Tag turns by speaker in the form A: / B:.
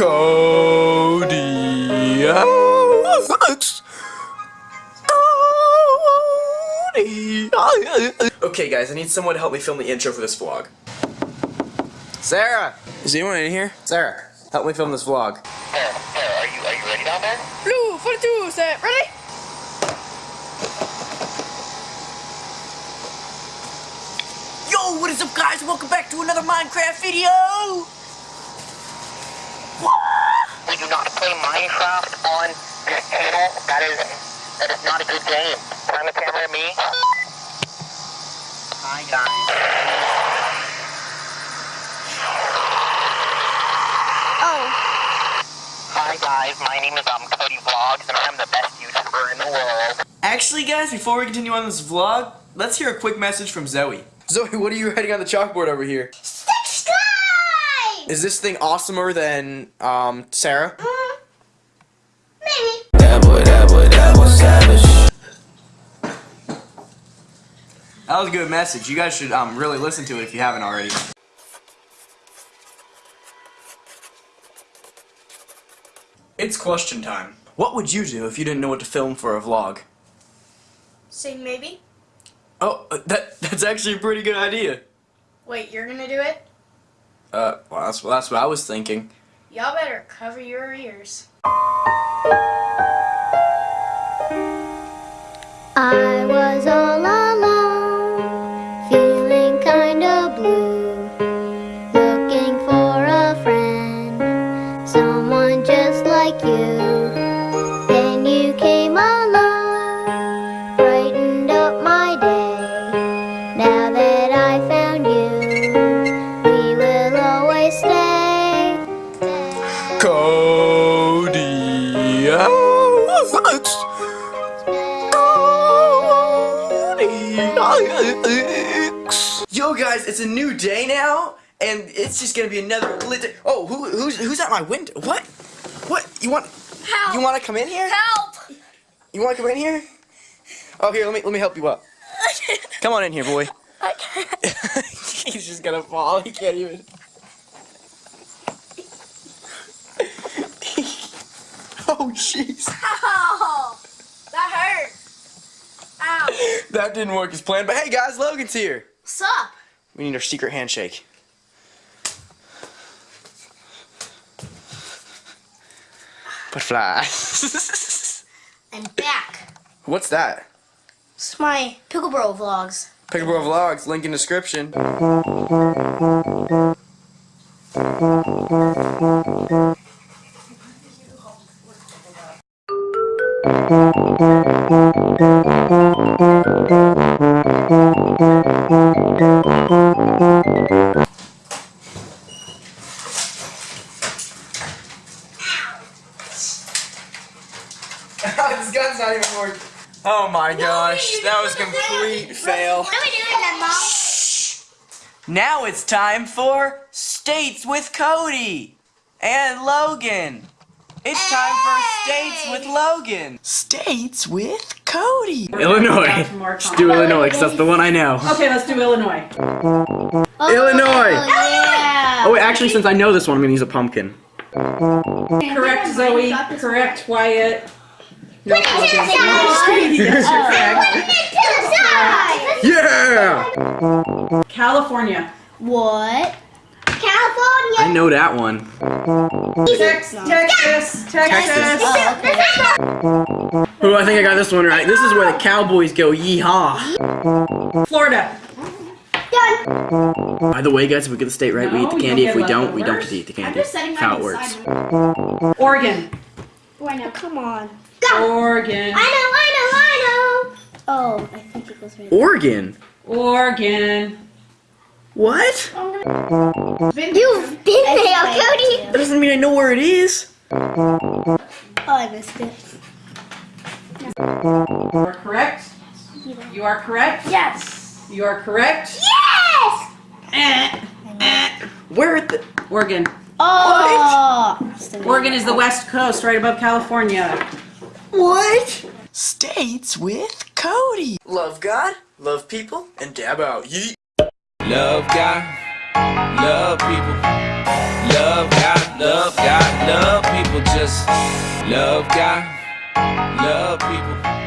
A: Cody Cody. Okay, guys, I need someone to help me film the intro for this vlog. Sarah, is anyone in here? Sarah, help me film this vlog.
B: There, there, are you, are you ready down there?
C: Blue 42, set, ready?
A: Yo, what is up, guys? Welcome back to another Minecraft video.
B: We do not play Minecraft on this channel. That is, that is not a good game. Turn the camera at me. Hi, guys.
C: Oh,
B: Hi, guys. My name is um, Cody Vlogs, and I'm the best YouTuber in the world.
A: Actually, guys, before we continue on this vlog, let's hear a quick message from Zoe. Zoe, what are you writing on the chalkboard over here?
C: Subscribe!
A: Is this thing awesomer than, um, Sarah?
C: Mm, maybe.
A: That was a good message. You guys should, um, really listen to it if you haven't already. It's question time. What would you do if you didn't know what to film for a vlog?
C: Say maybe.
A: Oh, uh, that that's actually a pretty good idea.
C: Wait, you're gonna do it?
A: Uh, well, that's, well, that's what I was thinking.
C: Y'all better cover your ears.
D: I
A: Yo, guys, it's a new day now, and it's just gonna be another lit. Day. Oh, who, who's who's at my window? What? What? You want?
C: Help!
A: You want to come in here?
C: Help!
A: You want to come in here? Oh, here, let me let me help you up. Come on in here, boy.
C: I can't.
A: He's just gonna fall. He can't even. oh, jeez.
C: That
A: didn't work as planned. But hey, guys, Logan's here.
C: What's up?
A: We need our secret handshake. But fly.
C: I'm back.
A: What's that?
C: It's my Picklebro vlogs.
A: Pickleball Vlogs, link in description. this gun's not even working. Oh my gosh, that was complete fail.
C: What are we doing then, Mom?
A: Now it's time for States with Cody and Logan. It's time for States with Logan. States with Cody. Illinois. Just do Illinois because that's the one I know.
E: Okay, let's do Illinois.
A: Oh, Illinois.
C: Oh, yeah.
A: Oh, wait, actually, since I know this one, I'm gonna use a pumpkin.
E: Correct, Zoe. Correct, Wyatt. No,
C: Put it to the side.
E: Yes, you're.
C: Put it to the side.
A: Yeah.
E: California.
C: What? California.
A: I know that one.
E: Tex- Texas. Texas.
A: Oh, I think I got this one right. This is where the Cowboys go. Yeehaw.
E: Florida.
C: Done.
A: By the way, guys, if we get the state right, we eat the candy. If we don't, we don't get to eat the
C: I'm
A: candy.
C: just setting
A: That's how it works.
C: aside.
E: Oregon.
C: Oh, Why now? Come on. Go.
E: Oregon.
C: I know, I know, I know. Oh, I think it goes right.
A: Oregon.
E: Oregon.
A: What?
C: You've been there, Cody.
A: That doesn't mean I know where it is.
C: Oh, I missed it.
E: You are correct. You are correct.
C: Yes.
E: You are correct.
C: Yes.
E: Eh.
A: Where at the?
E: Oregon.
C: Oh.
E: Oregon is the west coast, right above California.
A: What? States with Cody. Love God, love people, and dab out. Yeet. Love God,
F: love people. Love God, love God, love people. Just love God, love people.